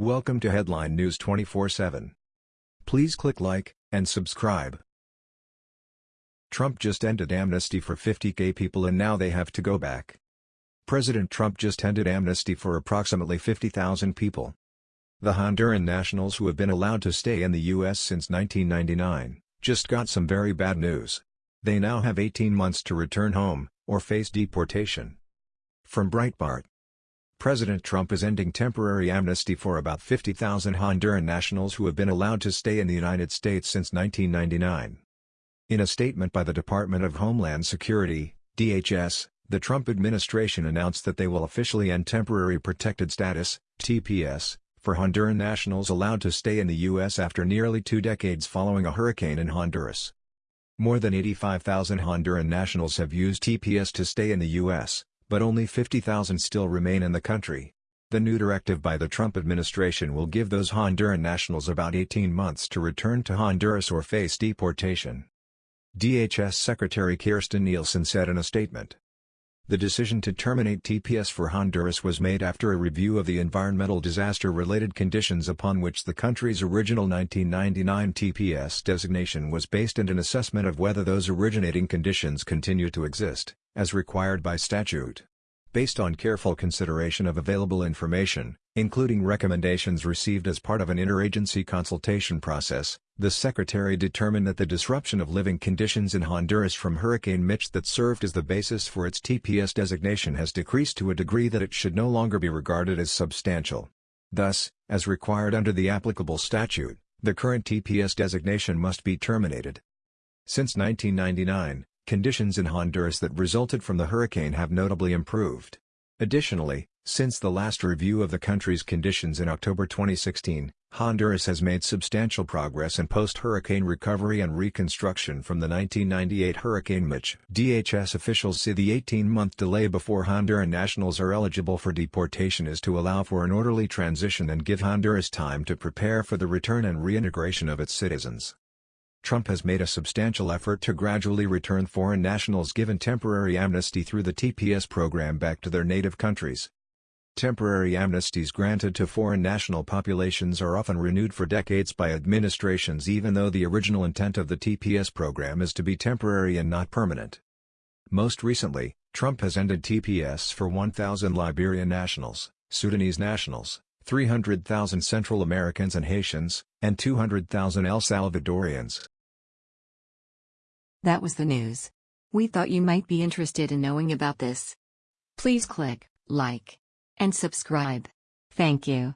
Welcome to Headline News 24/7. Please click like and subscribe. Trump just ended amnesty for 50k people and now they have to go back. President Trump just ended amnesty for approximately 50,000 people. The Honduran nationals who have been allowed to stay in the U.S. since 1999, just got some very bad news. They now have 18 months to return home, or face deportation. From Breitbart President Trump is ending temporary amnesty for about 50,000 Honduran nationals who have been allowed to stay in the United States since 1999. In a statement by the Department of Homeland Security, DHS, the Trump administration announced that they will officially end Temporary Protected Status, TPS, for Honduran nationals allowed to stay in the U.S. after nearly two decades following a hurricane in Honduras. More than 85,000 Honduran nationals have used TPS to stay in the U.S but only 50,000 still remain in the country. The new directive by the Trump administration will give those Honduran nationals about 18 months to return to Honduras or face deportation. DHS Secretary Kirstjen Nielsen said in a statement. The decision to terminate TPS for Honduras was made after a review of the environmental disaster-related conditions upon which the country's original 1999 TPS designation was based and an assessment of whether those originating conditions continue to exist as required by statute. Based on careful consideration of available information, including recommendations received as part of an interagency consultation process, the Secretary determined that the disruption of living conditions in Honduras from Hurricane Mitch that served as the basis for its TPS designation has decreased to a degree that it should no longer be regarded as substantial. Thus, as required under the applicable statute, the current TPS designation must be terminated. Since 1999, conditions in Honduras that resulted from the hurricane have notably improved. Additionally, since the last review of the country's conditions in October 2016, Honduras has made substantial progress in post-hurricane recovery and reconstruction from the 1998 Hurricane Mitch. DHS officials say the 18-month delay before Honduran nationals are eligible for deportation is to allow for an orderly transition and give Honduras time to prepare for the return and reintegration of its citizens. Trump has made a substantial effort to gradually return foreign nationals given temporary amnesty through the TPS program back to their native countries. Temporary amnesties granted to foreign national populations are often renewed for decades by administrations even though the original intent of the TPS program is to be temporary and not permanent. Most recently, Trump has ended TPS for 1,000 Liberian nationals, Sudanese nationals, 300,000 Central Americans and Haitians, and 200,000 El Salvadorians. That was the news. We thought you might be interested in knowing about this. Please click like and subscribe. Thank you.